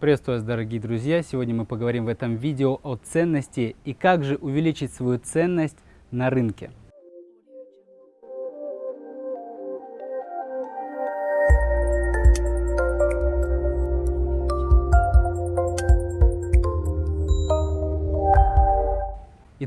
Приветствую вас, дорогие друзья! Сегодня мы поговорим в этом видео о ценности и как же увеличить свою ценность на рынке.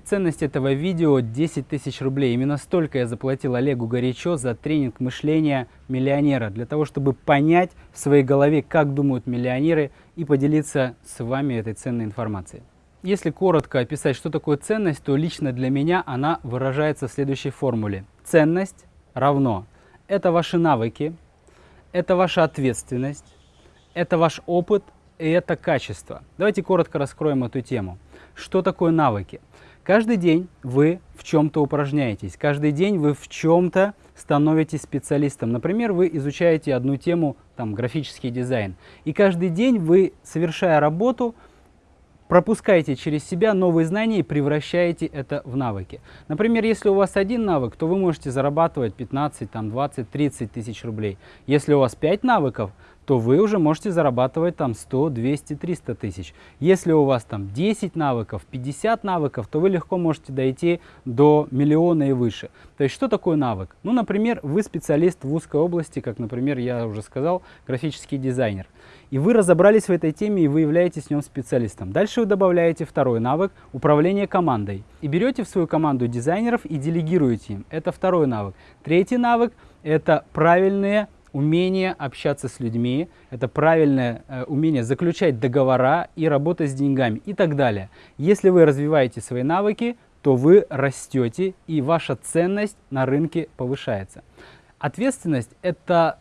Ценность этого видео 10 тысяч рублей. Именно столько я заплатил Олегу Горячо за тренинг мышления миллионера, для того, чтобы понять в своей голове, как думают миллионеры, и поделиться с вами этой ценной информацией. Если коротко описать, что такое ценность, то лично для меня она выражается в следующей формуле. Ценность равно – это ваши навыки, это ваша ответственность, это ваш опыт и это качество. Давайте коротко раскроем эту тему. Что такое навыки? Каждый день вы в чем-то упражняетесь, каждый день вы в чем-то становитесь специалистом. Например, вы изучаете одну тему, там, графический дизайн, и каждый день вы, совершая работу, пропускаете через себя новые знания и превращаете это в навыки. Например, если у вас один навык, то вы можете зарабатывать 15, там, 20, 30 тысяч рублей. Если у вас 5 навыков, то вы уже можете зарабатывать там 100, 200, 300 тысяч. Если у вас там 10 навыков, 50 навыков, то вы легко можете дойти до миллиона и выше. То есть что такое навык? Ну, например, вы специалист в узкой области, как, например, я уже сказал, графический дизайнер. И вы разобрались в этой теме и вы являетесь в нем специалистом. Дальше вы добавляете второй навык – управление командой. И берете в свою команду дизайнеров и делегируете им. Это второй навык. Третий навык – это правильные умение общаться с людьми, это правильное э, умение заключать договора и работать с деньгами и так далее. Если вы развиваете свои навыки, то вы растете и ваша ценность на рынке повышается. Ответственность – это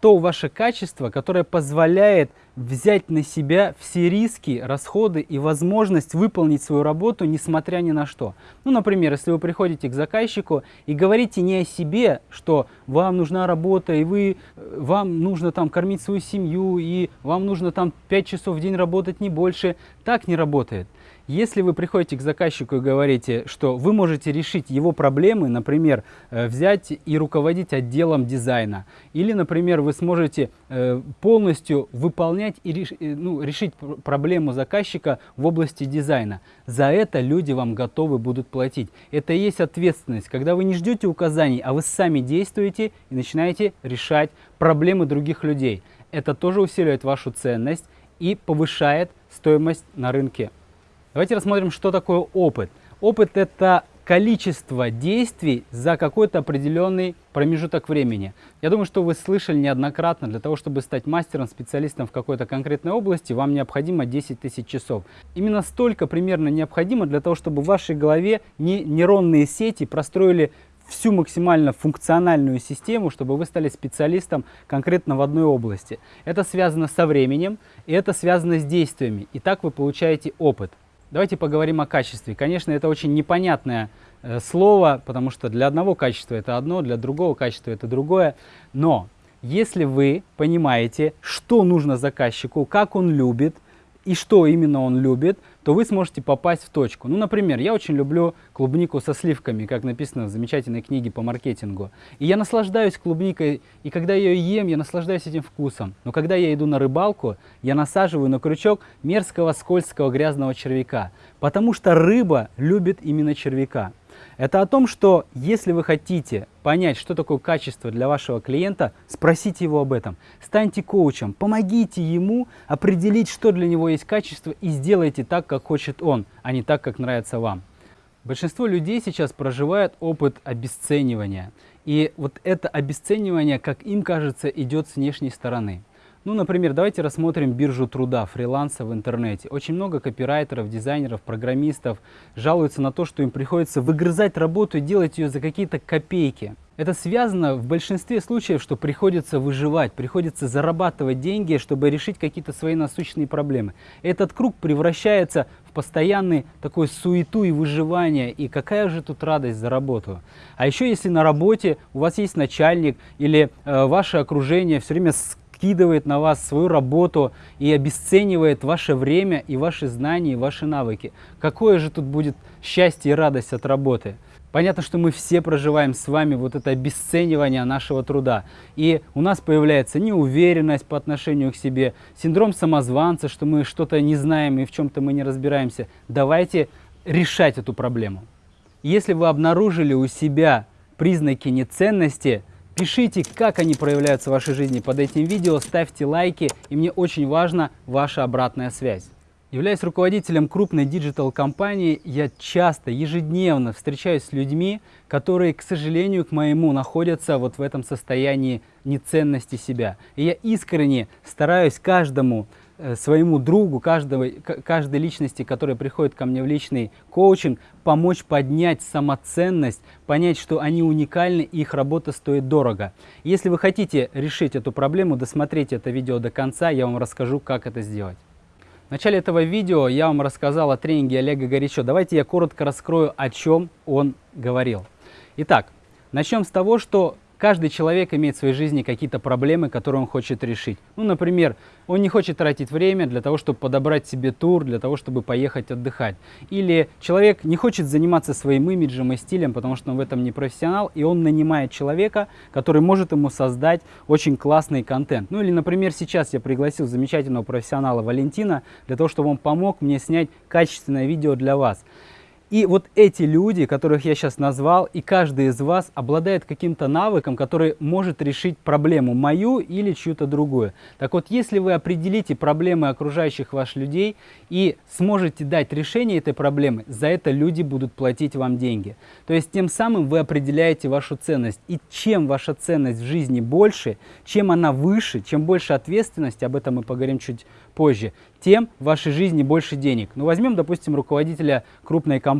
то ваше качество, которое позволяет взять на себя все риски, расходы и возможность выполнить свою работу, несмотря ни на что. Ну, например, если вы приходите к заказчику и говорите не о себе, что вам нужна работа, и вы, э, вам нужно там кормить свою семью, и вам нужно там 5 часов в день работать, не больше, так не работает. Если вы приходите к заказчику и говорите, что вы можете решить его проблемы, например, э, взять и руководить отделом дизайна, или, например, вы сможете э, полностью выполнять и э, ну, решить проблему заказчика в области дизайна, за это люди вам готовы будут платить. Это и есть ответственность, когда вы не ждете указаний, а вы сами действуете и начинаете решать проблемы других людей. Это тоже усиливает вашу ценность и повышает стоимость на рынке. Давайте рассмотрим, что такое опыт. Опыт – это количество действий за какой-то определенный промежуток времени. Я думаю, что вы слышали неоднократно, для того, чтобы стать мастером, специалистом в какой-то конкретной области, вам необходимо 10 тысяч часов. Именно столько примерно необходимо для того, чтобы в вашей голове не нейронные сети простроили всю максимально функциональную систему, чтобы вы стали специалистом конкретно в одной области. Это связано со временем, и это связано с действиями. И так вы получаете опыт. Давайте поговорим о качестве. Конечно, это очень непонятное э, слово, потому что для одного качества это одно, для другого качества это другое. Но если вы понимаете, что нужно заказчику, как он любит и что именно он любит, то вы сможете попасть в точку. Ну, например, я очень люблю клубнику со сливками, как написано в замечательной книге по маркетингу. И я наслаждаюсь клубникой, и когда я ее ем, я наслаждаюсь этим вкусом. Но когда я иду на рыбалку, я насаживаю на крючок мерзкого, скользкого, грязного червяка. Потому что рыба любит именно червяка. Это о том, что если вы хотите понять, что такое качество для вашего клиента, спросите его об этом. Станьте коучем, помогите ему определить, что для него есть качество и сделайте так, как хочет он, а не так, как нравится вам. Большинство людей сейчас проживает опыт обесценивания. И вот это обесценивание, как им кажется, идет с внешней стороны. Ну, например, давайте рассмотрим биржу труда, фриланса в интернете. Очень много копирайтеров, дизайнеров, программистов жалуются на то, что им приходится выгрызать работу и делать ее за какие-то копейки. Это связано в большинстве случаев, что приходится выживать, приходится зарабатывать деньги, чтобы решить какие-то свои насущные проблемы. Этот круг превращается в постоянный такой суету и выживание. И какая же тут радость за работу? А еще если на работе у вас есть начальник или э, ваше окружение все время скидывает на вас свою работу и обесценивает ваше время и ваши знания, и ваши навыки. Какое же тут будет счастье и радость от работы? Понятно, что мы все проживаем с вами вот это обесценивание нашего труда. И у нас появляется неуверенность по отношению к себе, синдром самозванца, что мы что-то не знаем и в чем-то мы не разбираемся. Давайте решать эту проблему. Если вы обнаружили у себя признаки неценности, пишите, как они проявляются в вашей жизни под этим видео, ставьте лайки, и мне очень важна ваша обратная связь. Являясь руководителем крупной диджитал-компании, я часто, ежедневно встречаюсь с людьми, которые, к сожалению, к моему, находятся вот в этом состоянии неценности себя. И я искренне стараюсь каждому своему другу, каждого, каждой личности, которая приходит ко мне в личный коучинг, помочь поднять самоценность, понять, что они уникальны и их работа стоит дорого. Если вы хотите решить эту проблему, досмотрите это видео до конца, я вам расскажу, как это сделать. В начале этого видео я вам рассказал о тренинге Олега Горячо. Давайте я коротко раскрою, о чем он говорил. Итак, начнем с того, что Каждый человек имеет в своей жизни какие-то проблемы, которые он хочет решить. Ну, например, он не хочет тратить время для того, чтобы подобрать себе тур, для того, чтобы поехать отдыхать. Или человек не хочет заниматься своим имиджем и стилем, потому что он в этом не профессионал, и он нанимает человека, который может ему создать очень классный контент. Ну или, например, сейчас я пригласил замечательного профессионала Валентина для того, чтобы он помог мне снять качественное видео для вас. И вот эти люди, которых я сейчас назвал, и каждый из вас обладает каким-то навыком, который может решить проблему мою или чью-то другую. Так вот, если вы определите проблемы окружающих ваших людей и сможете дать решение этой проблемы, за это люди будут платить вам деньги. То есть тем самым вы определяете вашу ценность. И чем ваша ценность в жизни больше, чем она выше, чем больше ответственности, об этом мы поговорим чуть позже, тем в вашей жизни больше денег. Ну, возьмем, допустим, руководителя крупной компании.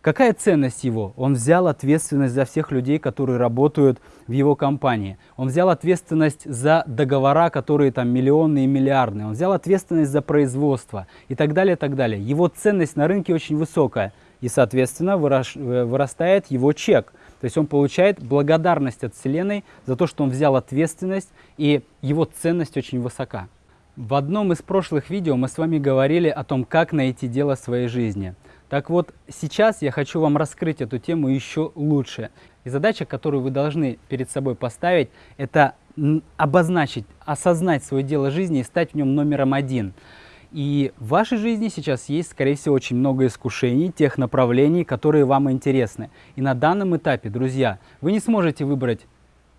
Какая ценность его? Он взял ответственность за всех людей, которые работают в его компании. Он взял ответственность за договора, которые там миллионные и миллиардные. Он взял ответственность за производство и так далее, и так далее. Его ценность на рынке очень высокая. И, соответственно, э, вырастает его чек. То есть он получает благодарность от Вселенной за то, что он взял ответственность, и его ценность очень высока. В одном из прошлых видео мы с вами говорили о том, как найти дело своей жизни. Так вот, сейчас я хочу вам раскрыть эту тему еще лучше. И задача, которую вы должны перед собой поставить, это обозначить, осознать свое дело жизни и стать в нем номером один. И в вашей жизни сейчас есть, скорее всего, очень много искушений, тех направлений, которые вам интересны. И на данном этапе, друзья, вы не сможете выбрать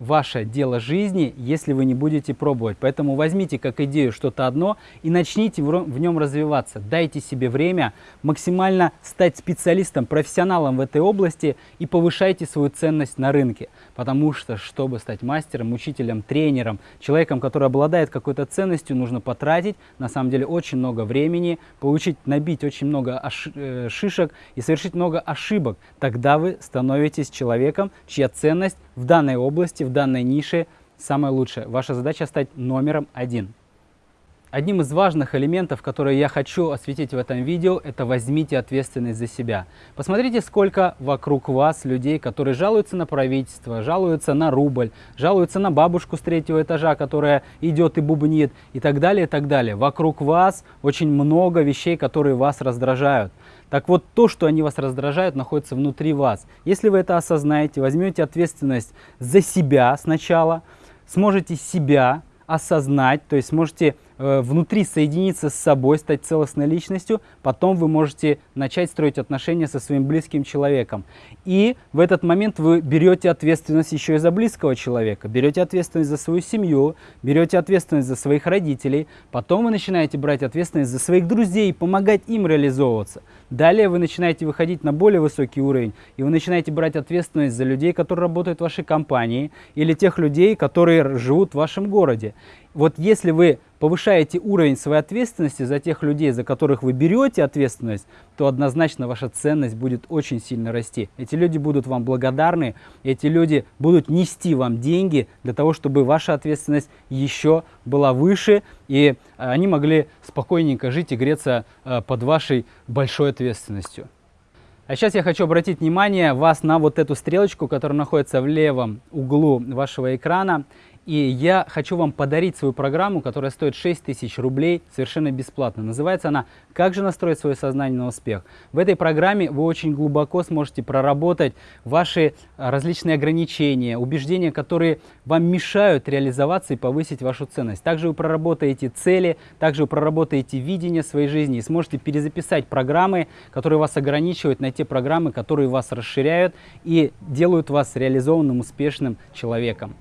ваше дело жизни, если вы не будете пробовать. Поэтому возьмите как идею что-то одно и начните в нем развиваться. Дайте себе время максимально стать специалистом, профессионалом в этой области и повышайте свою ценность на рынке. Потому что, чтобы стать мастером, учителем, тренером, человеком, который обладает какой-то ценностью, нужно потратить на самом деле очень много времени, получить, набить очень много э, шишек и совершить много ошибок. Тогда вы становитесь человеком, чья ценность в данной области, в данной нише самая лучшая. Ваша задача стать номером один. Одним из важных элементов, которые я хочу осветить в этом видео, это возьмите ответственность за себя. Посмотрите, сколько вокруг вас людей, которые жалуются на правительство, жалуются на рубль, жалуются на бабушку с третьего этажа, которая идет и бубнит, и так далее, и так далее. Вокруг вас очень много вещей, которые вас раздражают. Так вот, то, что они вас раздражают, находится внутри вас. Если вы это осознаете, возьмете ответственность за себя сначала, сможете себя осознать, то есть сможете Э, внутри соединиться с собой, стать целостной личностью, потом вы можете начать строить отношения со своим близким человеком. И в этот момент вы берете ответственность еще и за близкого человека, берете ответственность за свою семью, берете ответственность за своих родителей, потом вы начинаете брать ответственность за своих друзей, помогать им реализовываться. Далее вы начинаете выходить на более высокий уровень, и вы начинаете брать ответственность за людей, которые работают в вашей компании, или тех людей, которые живут в вашем городе. Вот если вы повышаете уровень своей ответственности за тех людей, за которых вы берете ответственность, то однозначно ваша ценность будет очень сильно расти. Эти люди будут вам благодарны, эти люди будут нести вам деньги для того, чтобы ваша ответственность еще была выше, и они могли спокойненько жить и греться э, под вашей большой ответственностью. А сейчас я хочу обратить внимание вас на вот эту стрелочку, которая находится в левом углу вашего экрана. И я хочу вам подарить свою программу, которая стоит 6 тысяч рублей совершенно бесплатно. Называется она «Как же настроить свое сознание на успех?». В этой программе вы очень глубоко сможете проработать ваши различные ограничения, убеждения, которые вам мешают реализоваться и повысить вашу ценность. Также вы проработаете цели, также вы проработаете видение своей жизни и сможете перезаписать программы, которые вас ограничивают, на те программы, которые вас расширяют и делают вас реализованным, успешным человеком.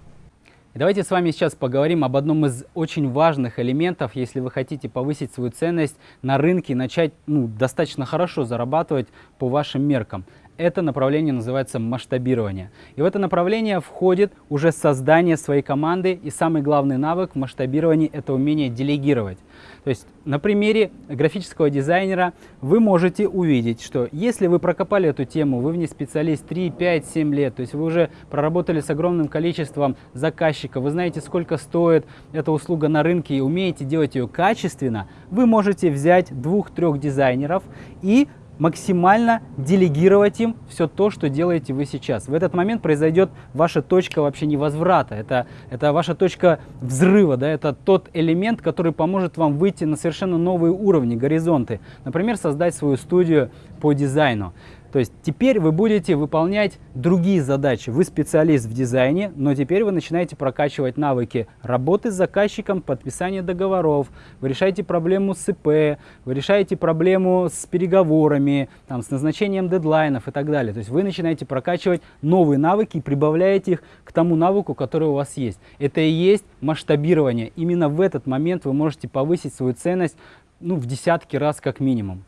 Давайте с вами сейчас поговорим об одном из очень важных элементов, если вы хотите повысить свою ценность на рынке начать ну, достаточно хорошо зарабатывать по вашим меркам. Это направление называется масштабирование. И в это направление входит уже создание своей команды. И самый главный навык в масштабировании – это умение делегировать. То есть на примере графического дизайнера вы можете увидеть, что если вы прокопали эту тему, вы в ней специалист 3, 5, 7 лет, то есть вы уже проработали с огромным количеством заказчиков, вы знаете, сколько стоит эта услуга на рынке и умеете делать ее качественно, вы можете взять двух-трех дизайнеров и максимально делегировать им все то, что делаете вы сейчас. В этот момент произойдет ваша точка вообще невозврата. Это, это ваша точка взрыва, да, это тот элемент, который поможет вам выйти на совершенно новые уровни, горизонты. Например, создать свою студию по дизайну. То есть теперь вы будете выполнять другие задачи. Вы специалист в дизайне, но теперь вы начинаете прокачивать навыки работы с заказчиком, подписания договоров, вы решаете проблему с ИП, вы решаете проблему с переговорами, там, с назначением дедлайнов и так далее. То есть вы начинаете прокачивать новые навыки и прибавляете их к тому навыку, который у вас есть. Это и есть масштабирование. Именно в этот момент вы можете повысить свою ценность ну, в десятки раз как минимум.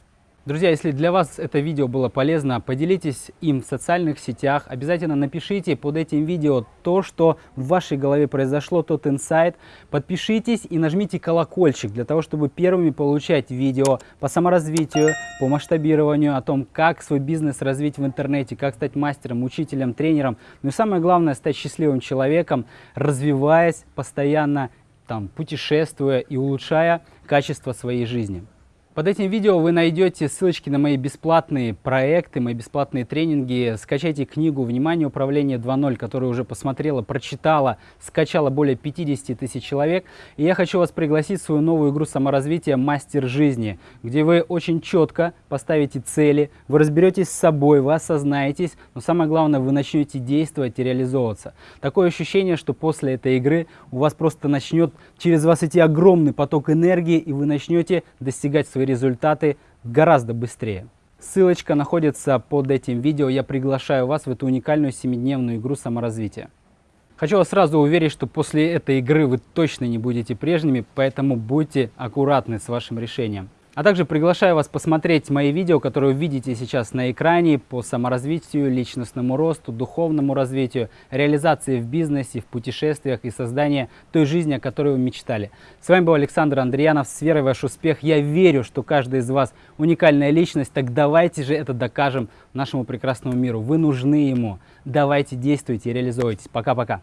Друзья, если для вас это видео было полезно, поделитесь им в социальных сетях. Обязательно напишите под этим видео то, что в вашей голове произошло, тот инсайт. Подпишитесь и нажмите колокольчик для того, чтобы первыми получать видео по саморазвитию, по масштабированию, о том, как свой бизнес развить в интернете, как стать мастером, учителем, тренером. Ну и самое главное, стать счастливым человеком, развиваясь постоянно, там, путешествуя и улучшая качество своей жизни. Под этим видео вы найдете ссылочки на мои бесплатные проекты, мои бесплатные тренинги. Скачайте книгу «Внимание, управление 2.0», которую уже посмотрела, прочитала, скачала более 50 тысяч человек. И я хочу вас пригласить в свою новую игру саморазвития «Мастер жизни», где вы очень четко поставите цели, вы разберетесь с собой, вы осознаетесь, но самое главное, вы начнете действовать и реализовываться. Такое ощущение, что после этой игры у вас просто начнет через вас идти огромный поток энергии, и вы начнете достигать своих свои результаты гораздо быстрее. Ссылочка находится под этим видео. Я приглашаю вас в эту уникальную 7-дневную игру саморазвития. Хочу вас сразу уверить, что после этой игры вы точно не будете прежними, поэтому будьте аккуратны с вашим решением. А также приглашаю вас посмотреть мои видео, которые вы видите сейчас на экране по саморазвитию, личностному росту, духовному развитию, реализации в бизнесе, в путешествиях и создании той жизни, о которой вы мечтали. С вами был Александр Андреянов. С верой в ваш успех. Я верю, что каждый из вас уникальная личность. Так давайте же это докажем нашему прекрасному миру. Вы нужны ему. Давайте действуйте и реализуйтесь. Пока-пока.